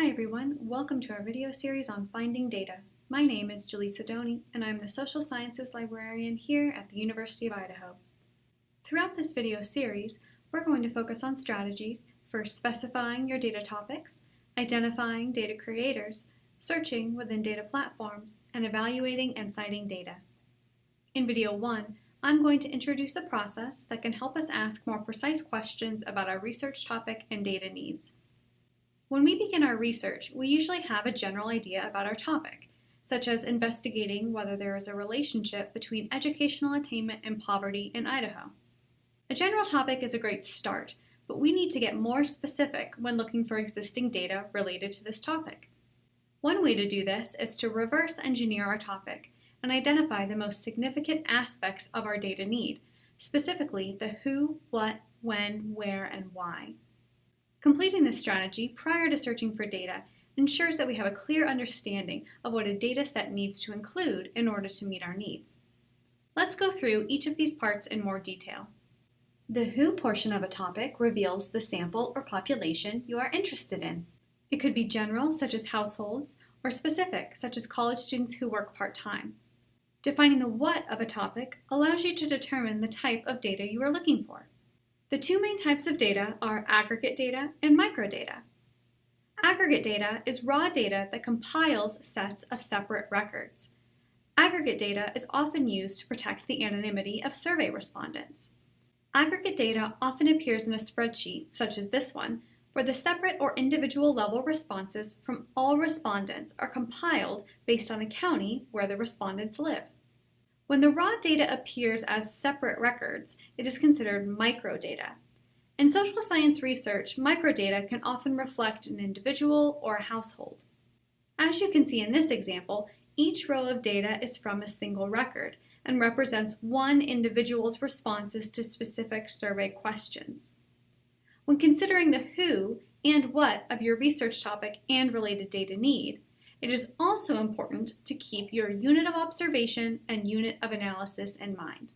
Hi everyone, welcome to our video series on finding data. My name is Julie Sidoni and I'm the Social Sciences Librarian here at the University of Idaho. Throughout this video series, we're going to focus on strategies for specifying your data topics, identifying data creators, searching within data platforms, and evaluating and citing data. In video 1, I'm going to introduce a process that can help us ask more precise questions about our research topic and data needs. When we begin our research, we usually have a general idea about our topic, such as investigating whether there is a relationship between educational attainment and poverty in Idaho. A general topic is a great start, but we need to get more specific when looking for existing data related to this topic. One way to do this is to reverse engineer our topic and identify the most significant aspects of our data need, specifically the who, what, when, where, and why. Completing this strategy prior to searching for data ensures that we have a clear understanding of what a data set needs to include in order to meet our needs. Let's go through each of these parts in more detail. The who portion of a topic reveals the sample or population you are interested in. It could be general, such as households, or specific, such as college students who work part-time. Defining the what of a topic allows you to determine the type of data you are looking for. The two main types of data are aggregate data and microdata. Aggregate data is raw data that compiles sets of separate records. Aggregate data is often used to protect the anonymity of survey respondents. Aggregate data often appears in a spreadsheet, such as this one, where the separate or individual level responses from all respondents are compiled based on the county where the respondents live. When the raw data appears as separate records, it is considered microdata. In social science research, microdata can often reflect an individual or a household. As you can see in this example, each row of data is from a single record and represents one individual's responses to specific survey questions. When considering the who and what of your research topic and related data need, it is also important to keep your unit of observation and unit of analysis in mind.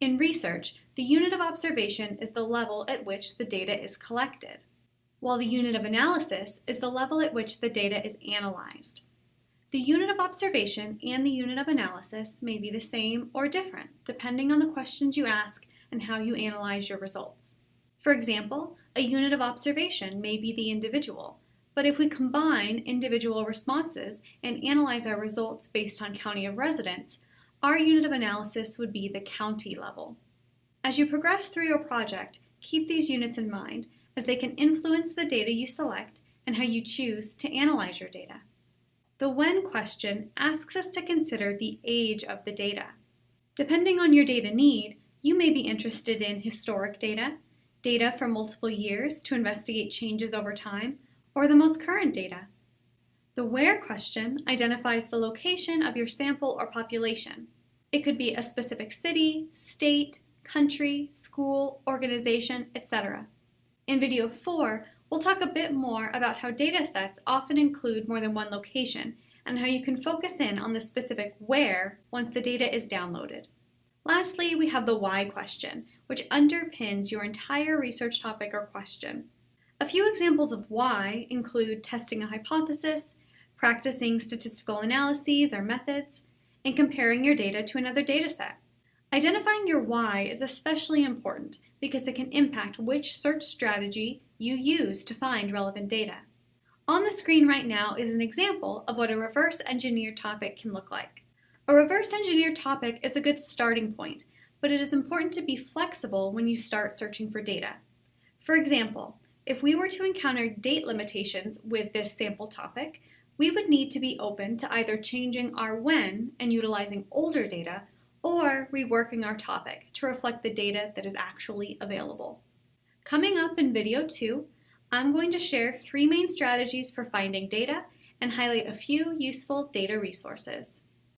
In research, the unit of observation is the level at which the data is collected, while the unit of analysis is the level at which the data is analyzed. The unit of observation and the unit of analysis may be the same or different depending on the questions you ask and how you analyze your results. For example, a unit of observation may be the individual, but if we combine individual responses and analyze our results based on county of residence, our unit of analysis would be the county level. As you progress through your project, keep these units in mind as they can influence the data you select and how you choose to analyze your data. The when question asks us to consider the age of the data. Depending on your data need, you may be interested in historic data, data from multiple years to investigate changes over time, or the most current data. The where question identifies the location of your sample or population. It could be a specific city, state, country, school, organization, etc. In video 4, we'll talk a bit more about how data sets often include more than one location and how you can focus in on the specific where once the data is downloaded. Lastly, we have the why question, which underpins your entire research topic or question. A few examples of why include testing a hypothesis, practicing statistical analyses or methods, and comparing your data to another dataset. Identifying your why is especially important because it can impact which search strategy you use to find relevant data. On the screen right now is an example of what a reverse engineered topic can look like. A reverse engineered topic is a good starting point, but it is important to be flexible when you start searching for data. For example, if we were to encounter date limitations with this sample topic, we would need to be open to either changing our when and utilizing older data or reworking our topic to reflect the data that is actually available. Coming up in video 2, I'm going to share three main strategies for finding data and highlight a few useful data resources.